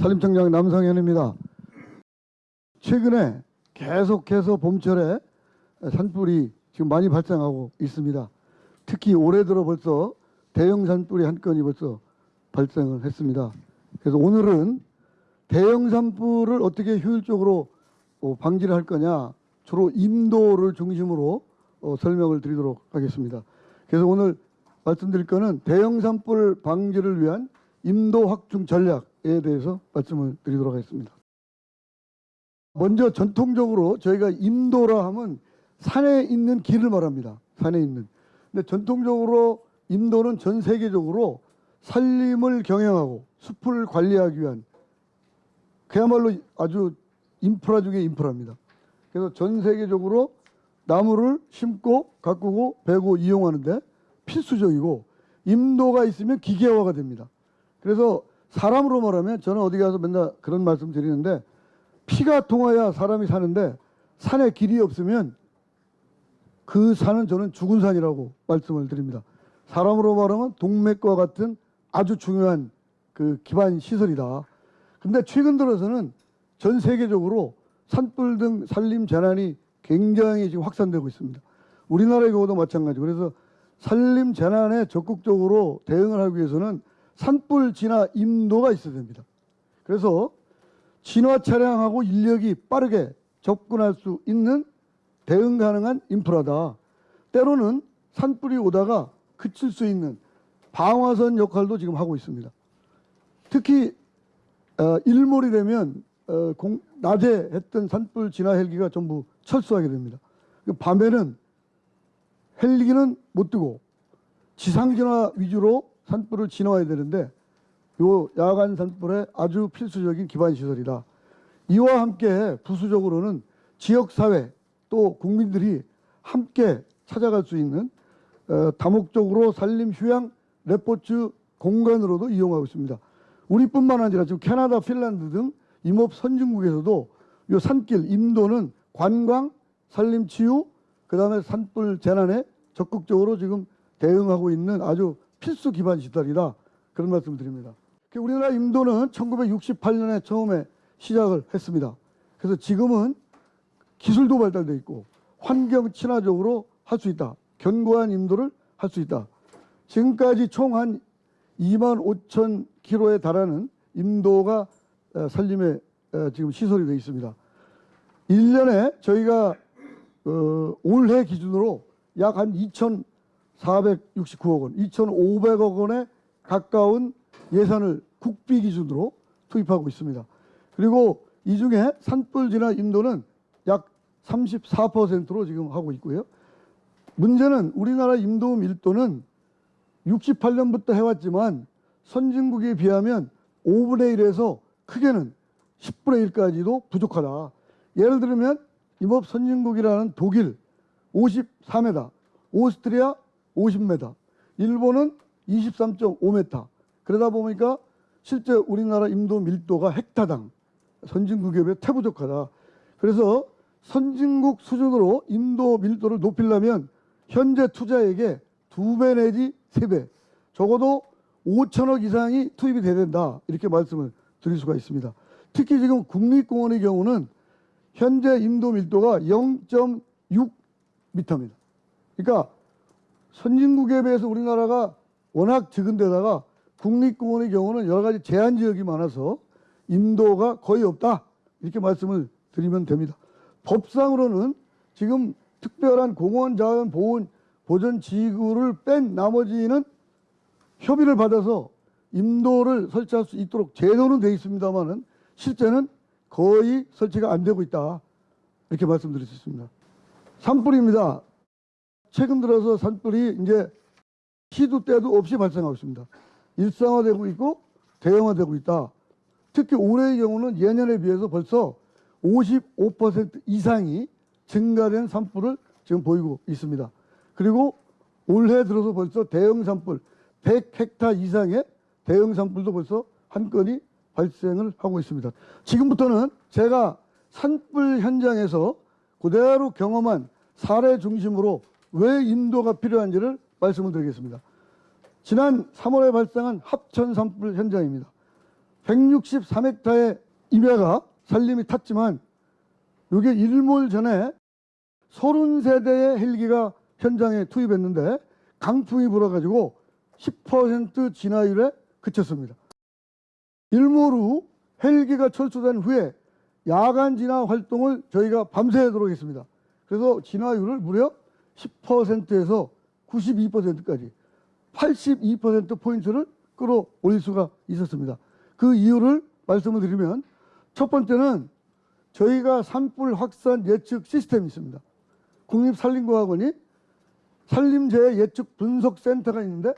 산림청장 남성현입니다. 최근에 계속해서 봄철에 산불이 지금 많이 발생하고 있습니다. 특히 올해 들어 벌써 대형 산불이 한 건이 벌써 발생을 했습니다. 그래서 오늘은 대형 산불을 어떻게 효율적으로 어, 방지를 할 거냐 주로 임도를 중심으로 어, 설명을 드리도록 하겠습니다. 그래서 오늘 말씀드릴 거는 대형 산불 방지를 위한 임도 확충 전략에 대해서 말씀을 드리도록 하겠습니다. 먼저 전통적으로 저희가 임도라 하면 산에 있는 길을 말합니다. 산에 있는. 근데 전통적으로 임도는 전 세계적으로 산림을 경영하고 숲을 관리하기 위한 그야말로 아주 인프라 중에 인프라입니다. 그래서 전 세계적으로 나무를 심고 가꾸고 베고 이용하는데 필수적이고 임도가 있으면 기계화가 됩니다. 그래서 사람으로 말하면 저는 어디 가서 맨날 그런 말씀 드리는데 피가 통해야 사람이 사는데 산에 길이 없으면 그 산은 저는 죽은 산이라고 말씀을 드립니다. 사람으로 말하면 동맥과 같은 아주 중요한 그 기반 시설이다. 근데 최근 들어서는 전 세계적으로 산불 등 산림 재난이 굉장히 지금 확산되고 있습니다. 우리나라의 경우도 마찬가지고 그래서 산림 재난에 적극적으로 대응을 하기 위해서는 산불 진화 임도가 있어야 됩니다. 그래서 진화 차량하고 인력이 빠르게 접근할 수 있는 대응 가능한 인프라다. 때로는 산불이 오다가 그칠 수 있는 방화선 역할도 지금 하고 있습니다. 특히 어, 일몰이 되면 어, 공, 낮에 했던 산불 진화 헬기가 전부 철수하게 됩니다. 그 밤에는 헬기는 못 뜨고 지상 진화 위주로 산불을 진화해야 되는데 요 야간 산불에 아주 필수적인 기반 시설이다. 이와 함께 부수적으로는 지역 사회 또 국민들이 함께 찾아갈 수 있는 어, 다목적으로 산림 휴양 레포츠 공간으로도 이용하고 있습니다. 우리뿐만 아니라 지금 캐나다, 핀란드 등 임업 선진국에서도 요 산길 임도는 관광, 산림 치유, 그다음에 산불 재난에 적극적으로 지금 대응하고 있는 아주 필수 기반 시설이다. 그런 말씀을 드립니다. 그 우리나라 임도는 1968년에 처음에 시작을 했습니다. 그래서 지금은 기술도 발달돼 있고 환경 친화적으로 할 수 있다. 견고한 임도를 할 수 있다. 지금까지 총 한 2만 5천 킬로에 달하는 임도가 어, 산림에 어, 지금 시설이 되어 있습니다. 1년에 저희가 어, 올해 기준으로 약 한 2,469억 원, 2,500억 원에 가까운 예산을 국비 기준으로 투입하고 있습니다. 그리고 이 중에 산불 진화 인도는 약 34%로 지금 하고 있고요. 문제는 우리나라 임도 밀도는 68년부터 해왔지만 선진국에 비하면 5분의 1에서 크게는 10분의 1까지도 부족하다. 예를 들면 임업 선진국이라는 독일 54m, 오스트리아 50m, 일본은 23.5m. 그러다 보니까 실제 우리나라 임도 밀도가 헥타당 선진국에 비해 태부족하다. 그래서 선진국 수준으로 임도 밀도를 높이려면 현재 투자액의 두 배 내지 세 배, 적어도 5천억 이상이 투입이 돼야 된다. 이렇게 말씀을 드릴 수가 있습니다. 특히 지금 국립공원의 경우는 현재 임도 밀도가 0.6m입니다. 그러니까 선진국에 비해서 우리나라가 워낙 적은 데다가 국립공원의 경우는 여러 가지 제한 지역이 많아서 임도가 거의 없다. 이렇게 말씀을 드리면 됩니다. 법상으로는 지금 특별한 공원 자연 보존, 보전 지구를 뺀 나머지는 협의를 받아서 임도를 설치할 수 있도록 제도는 되어 있습니다만은 실제는 거의 설치가 안 되고 있다. 이렇게 말씀드릴 수 있습니다. 산불입니다. 최근 들어서 산불이 이제 시도 때도 없이 발생하고 있습니다. 일상화되고 있고 대형화되고 있다. 특히 올해의 경우는 예년에 비해서 벌써 55% 이상이 증가된 산불을 지금 보이고 있습니다. 그리고 올해 들어서 벌써 대형 산불 100헥타 이상의 대형 산불도 벌써 한 건이 발생을 하고 있습니다. 지금부터는 제가 산불 현장에서 그대로 경험한 사례 중심으로 왜 인도가 필요한지를 말씀을 드리겠습니다. 지난 3월에 발생한 합천 산불 현장입니다. 163헥타의 임야가 산림이 탔지만 이게 일몰 전에 30세대의 헬기가 현장에 투입했는데 강풍이 불어가지고 10% 진화율에 그쳤습니다. 일몰 후 헬기가 철수된 후에 야간 진화 활동을 저희가 밤새도록 했습니다. 그래서 진화율을 무려 10%에서 92%까지 82%포인트를 끌어올릴 수가 있었습니다. 그 이유를 말씀을 드리면 첫 번째는 저희가 산불 확산 예측 시스템이 있습니다. 국립산림과학원이 산림재해 예측 분석센터가 있는데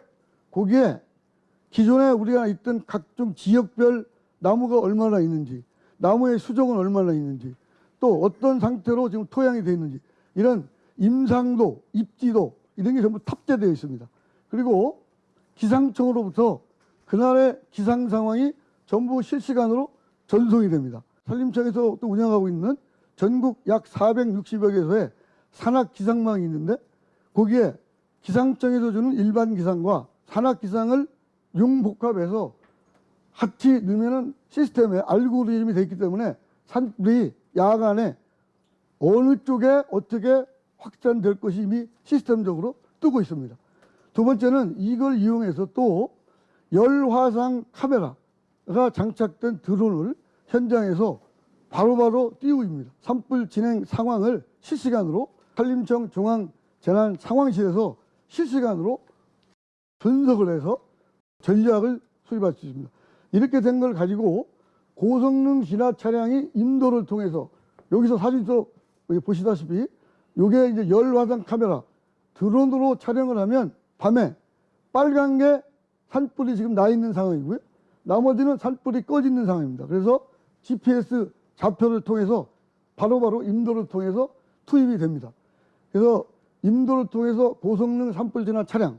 거기에 기존에 우리가 있던 각종 지역별 나무가 얼마나 있는지 나무의 수종은 얼마나 있는지 또 어떤 상태로 지금 토양이 되어 있는지 이런 임상도 입지도 이런 게 전부 탑재되어 있습니다. 그리고 기상청으로부터 그날의 기상 상황이 전부 실시간으로 전송이 됩니다. 산림청에서 또 운영하고 있는 전국 약 460여 개소의 산악 기상망이 있는데 거기에 기상청에서 주는 일반 기상과 산악 기상을 융복합해서 같이 넣으면은 시스템에 알고리즘이 되어 있기 때문에 산불이 야간에 어느 쪽에 어떻게 확산될 것이 이미 시스템적으로 뜨고 있습니다. 두 번째는 이걸 이용해서 또 열화상 카메라가 장착된 드론을 현장에서 바로바로 띄우고 있습니다. 산불 진행 상황을 실시간으로 산림청 중앙 재난 상황실에서 실시간으로 분석을 해서 전략을 수립할 수 있습니다. 이렇게 된 걸 가지고 고성능 진화 차량이 인도를 통해서 여기서 사진도 여기 보시다시피 이게 이제 열화상 카메라 드론으로 촬영을 하면 밤에 빨간 게 산불이 지금 나 있는 상황이고요. 나머지는 산불이 꺼져 있는 상황입니다. 그래서 GPS 좌표를 통해서 바로바로 인도를 통해서 투입이 됩니다. 그래서 인도를 통해서 고성능 산불 진화 차량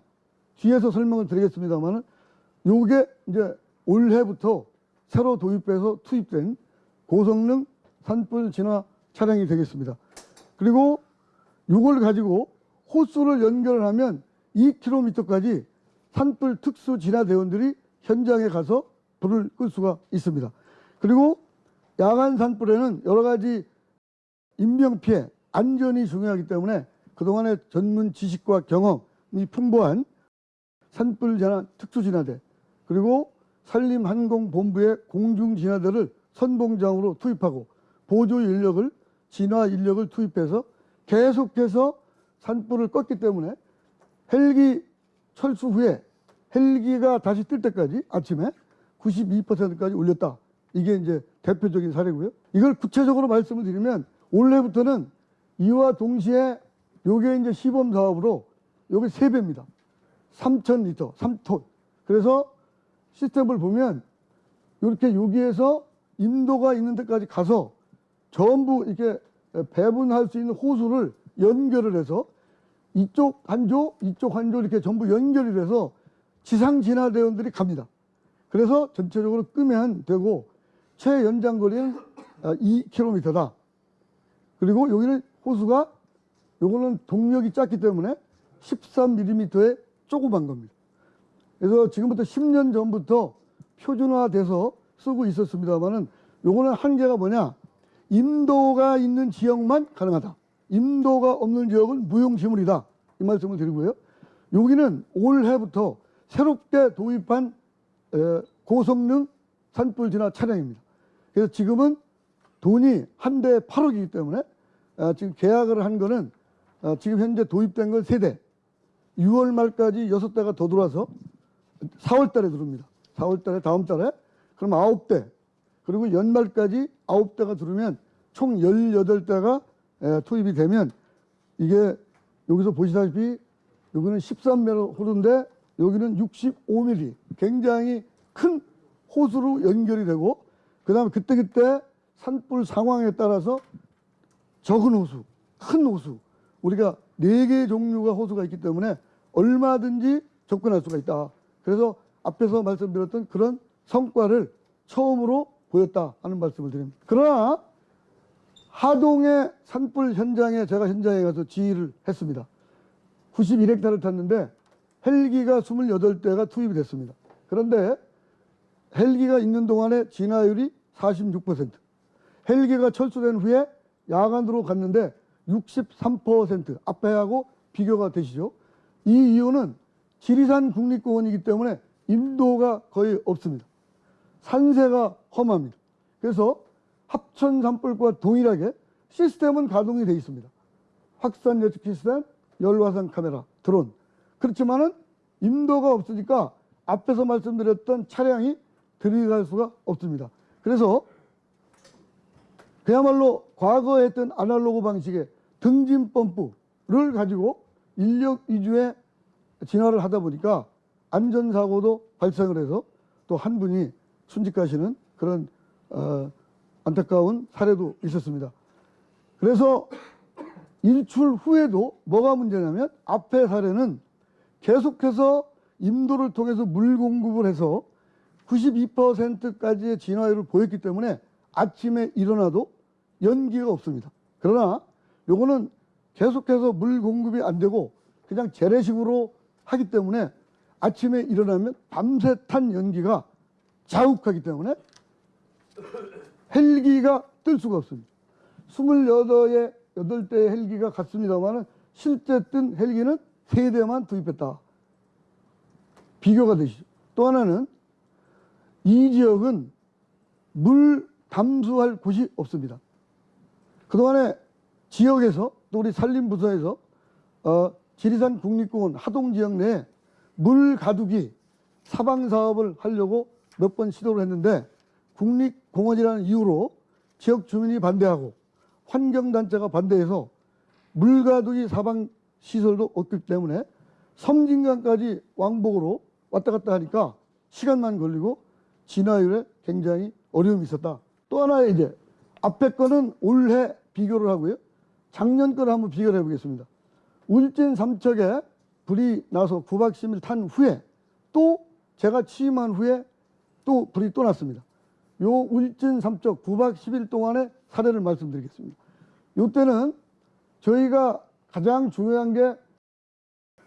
뒤에서 설명을 드리겠습니다만은 요게 이제 올해부터 새로 도입해서 투입된 고성능 산불 진화 차량이 되겠습니다. 그리고 이걸 가지고 호수를 연결을 하면 2km까지 산불 특수 진화 대원들이 현장에 가서 불을 끌 수가 있습니다. 그리고 야간 산불에는 여러 가지 인명 피해, 안전이 중요하기 때문에 그동안의 전문 지식과 경험이 풍부한 산불 진화 특수 진화대 그리고 산림항공본부의 공중진화대를 선봉장으로 투입하고 보조 인력을 진화 인력을 투입해서 계속해서 산불을 껐기 때문에 헬기 철수 후에 헬기가 다시 뜰 때까지 아침에 92%까지 올렸다. 이게 이제 대표적인 사례고요. 이걸 구체적으로 말씀을 드리면 올해부터는 이와 동시에 요게 이제 시범 사업으로 요게 3배입니다. 3,000리터, 3톤. 그래서 시스템을 보면 이렇게 여기에서 인도가 있는 데까지 가서 전부 이렇게 배분할 수 있는 호수를 연결을 해서 이쪽 한 조, 이쪽 한 조 이렇게 전부 연결이 돼서 지상 진화 대원들이 갑니다. 그래서 전체적으로 끄면 되고 최연장 거리는 2km다. 아, 그리고 여기는 호수가 요거는 동력이 작기 때문에 13mm의 조그만 겁니다. 그래서 지금부터 10년 전부터 표준화돼서 쓰고 있었습니다만은 요거는 한계가 뭐냐? 임도가 있는 지역만 가능하다. 임도가 없는 지역은 무용지물이다. 이 말씀을 드리고요. 여기는 올해부터 새롭게 도입한 고성능 산불 진화 차량입니다. 그래서 지금은 돈이 한 대에 8억이기 때문에 아, 지금 계약을 한 거는 아, 지금 현재 도입된 건 3대 6월 말까지 6대가 더 들어와서 4월 달에 들어옵니다. 4월 달에 다음 달에 그럼 9대 그리고 연말까지 9대가 들어오면 총 18대가 투입이 되면 이게 여기서 보시다시피 여기는 13m 호수인데 여기는 65mm 굉장히 큰 호수로 연결이 되고 그 다음에 그때그때 산불 상황에 따라서 적은 호수, 큰 호수 우리가 네 개의 종류가 호수가 있기 때문에 얼마든지 접근할 수가 있다. 그래서 앞에서 말씀드렸던 그런 성과를 처음으로 보였다 하는 말씀을 드립니다. 그러나 하동의 산불 현장에 제가 현장에 가서 지휘를 했습니다. 91헥타를 탔는데 헬기가 28대가 투입이 됐습니다. 그런데 헬기가 있는 동안에 진화율이 46%. 헬기가 철수된 후에 야간으로 갔는데 63% 앞에하고 비교가 되시죠. 이 이유는 지리산 국립공원이기 때문에 인도가 거의 없습니다. 산세가 험합니다. 그래서 합천 산불과 동일하게 시스템은 가동이 되어 있습니다. 확산 예측 시스템, 열화상 카메라, 드론. 그렇지만은 인도가 없으니까 앞에서 말씀드렸던 차량이 들이갈 수가 없습니다. 그래서 그야말로 과거에 했던 아날로그 방식의 등진 펌프를 가지고 인력 위주의 진화를 하다 보니까 안전사고도 발생을 해서 또 한 분이 순직하시는 그런 어, 안타까운 사례도 있었습니다. 그래서 일출 후에도 뭐가 문제냐면 앞의 사례는 계속해서 임도를 통해서 물 공급을 해서 92%까지의 진화율을 보였기 때문에 아침에 일어나도 연기가 없습니다. 그러나 요거는 계속해서 물 공급이 안 되고 그냥 재래식으로 하기 때문에 아침에 일어나면 밤새 탄 연기가 자욱하기 때문에 헬기가 뜰 수가 없습니다. 28의 8대의 헬기가 갔습니다만 실제 뜬 헬기는 3대만 투입했다. 비교가 되시죠. 또 하나는 이 지역은 물 담수할 곳이 없습니다. 그동안에 지역에서 또 우리 산림부서에서 어, 지리산 국립공원 하동 지역 내에 물 가두기 사방 사업을 하려고 몇 번 시도를 했는데 국립공원이라는 이유로 지역 주민이 반대하고 환경단체가 반대해서 물 가두기 사방 시설도 없기 때문에 섬진강까지 왕복으로 왔다 갔다 하니까 시간만 걸리고 진화율에 굉장히 어려움이 있었다. 또 하나 이제 앞에 거는 올해 비교를 하고요. 작년 거를 한번 비교를 해보겠습니다. 울진 삼척에 불이 나서 9박 10일 탄 후에 또 제가 취임한 후에 또 불이 또 났습니다. 요 울진 삼척 9박 10일 동안의 사례를 말씀드리겠습니다. 요때는 저희가 가장 중요한 게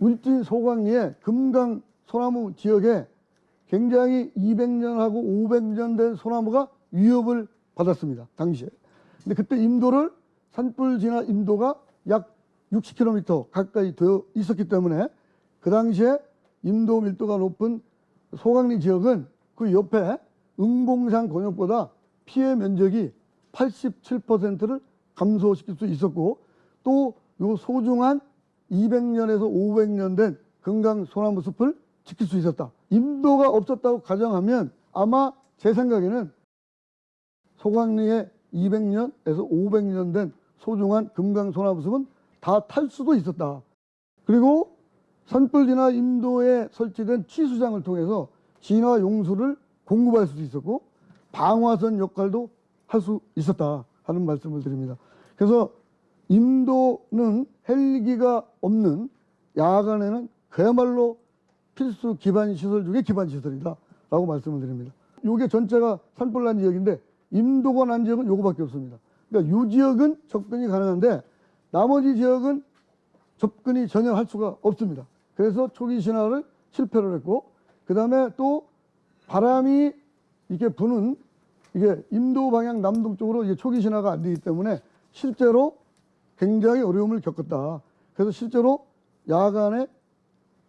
울진 소강리의 금강 소나무 지역에 굉장히 200년하고 500년 된 소나무가 위협을 받았습니다. 당시에. 근데 그때 임도를 산불 진화 임도가 약 60km 가까이 되어 있었기 때문에 그 당시에 임도 밀도가 높은 소강리 지역은 그 옆에 응봉산 권역보다 피해 면적이 87%를 감소시킬 수 있었고 또 요 소중한 200년에서 500년 된 금강 소나무 숲을 지킬 수 있었다. 임도가 없었다고 가정하면 아마 제 생각에는 소강리에 200년에서 500년 된 소중한 금강 소나무 숲은 다 탈 수도 있었다. 그리고 산불 진화 임도에 설치된 취수장을 통해서 진화 용수를 공급할 수도 있었고 방화선 역할도 할 수 있었다 하는 말씀을 드립니다. 그래서 임도는 헬기가 없는 야간에는 그야말로 필수 기반 시설 중에 기반 시설이다 라고 말씀을 드립니다. 요게 전체가 산불 난 지역인데 임도가 난 지역은 요거밖에 없습니다. 그러니까 요 지역은 접근이 가능한데 나머지 지역은 접근이 전혀 할 수가 없습니다. 그래서 초기 신화를 실패를 했고 그 다음에 또 바람이 이렇게 부는 이게 인도 방향 남동쪽으로 이게 초기 신화가 안 되기 때문에 실제로 굉장히 어려움을 겪었다. 그래서 실제로 야간에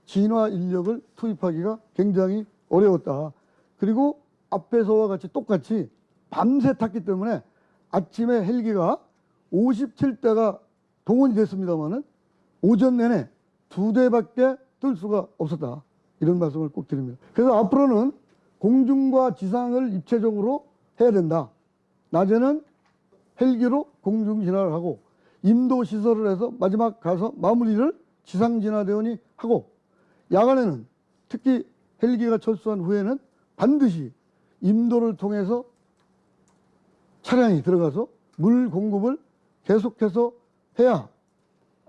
진화 인력을 투입하기가 굉장히 어려웠다. 그리고 앞에서와 같이 똑같이 밤새 탔기 때문에 아침에 헬기가 57대가 동원이 됐습니다만은 오전 내내 두 대밖에 뜰 수가 없었다. 이런 말씀을 꼭 드립니다. 그래서 앞으로는 공중과 지상을 입체적으로 해야 된다. 낮에는 헬기로 공중 진화를 하고 임도 시설을 해서 마지막 가서 마무리를 지상 진화 대원이 하고 야간에는 특히 헬기가 철수한 후에는 반드시 임도를 통해서 차량이 들어가서 물 공급을 계속해서 해야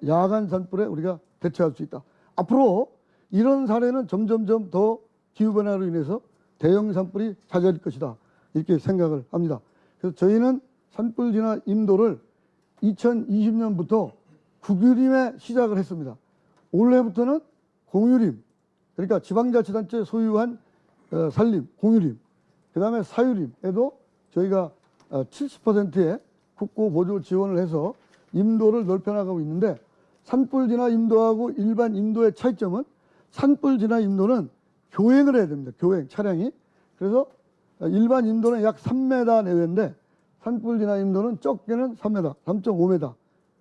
야간 산불에 우리가 대처할 수 있다. 앞으로 이런 사례는 점점점 더 기후변화로 인해서 대형 산불이 잦아질 것이다. 이렇게 생각을 합니다. 그래서 저희는 산불 진화 임도를 2020년부터 국유림에 시작을 했습니다. 올해부터는 공유림, 그러니까 지방자치단체 소유한 어, 산림, 공유림, 그 다음에 사유림에도 저희가 70%의 국고 보조 지원을 해서 임도를 넓혀나가고 있는데 산불 진화 임도하고 일반 임도의 차이점은 산불 진화 임도는 교행을 해야 됩니다. 교행 차량이. 그래서 일반 임도는 약 3m 내외인데 산불 진화 임도는 적게는 3m, 3.5m.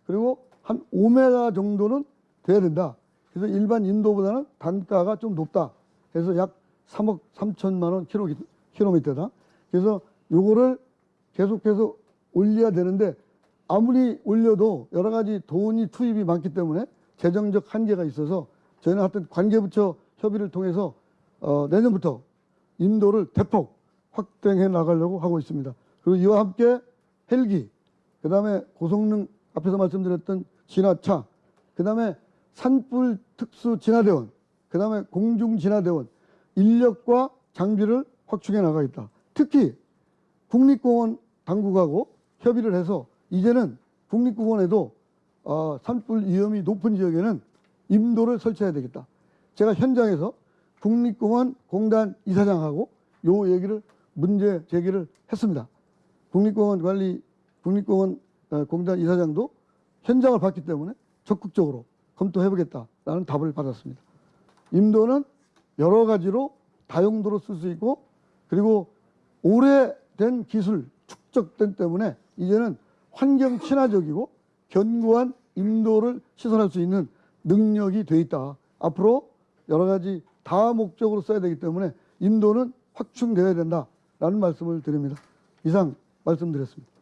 그리고 한 5m 정도는 돼야 된다. 그래서 일반 인도보다는 단가가 좀 높다. 그래서 약 3억 3천만 원 킬로, 킬로미터다. 그래서 요거를 계속해서 올려야 되는데 아무리 올려도 여러 가지 돈이 투입이 많기 때문에 재정적 한계가 있어서 저희는 하여튼 관계부처 협의를 통해서 어, 내년부터 인도를 대폭 확대해 나가려고 하고 있습니다. 그리고 이와 함께 헬기, 그 다음에 고성능 앞에서 말씀드렸던 진화차, 그 다음에 산불 특수 진화대원, 그 다음에 공중 진화대원 인력과 장비를 확충해 나가겠다. 특히 국립공원 당국하고 협의를 해서 이제는 국립공원에도 어, 산불 위험이 높은 지역에는 임도를 설치해야 되겠다. 제가 현장에서 국립공원 공단 이사장하고 요 얘기를 문제 제기를 했습니다. 국립공원 관리 국립공원 어, 공단 이사장도 현장을 봤기 때문에 적극적으로 검토해보겠다라는 답을 받았습니다. 임도는 여러 가지로 다용도로 쓸 수 있고 그리고 오래된 기술 축적된 때문에 이제는 환경 친화적이고 견고한 임도를 시설할 수 있는 능력이 돼 있다. 앞으로 여러 가지 다 목적으로 써야 되기 때문에 임도는 확충되어야 된다라는 말씀을 드립니다. 이상 말씀드렸습니다.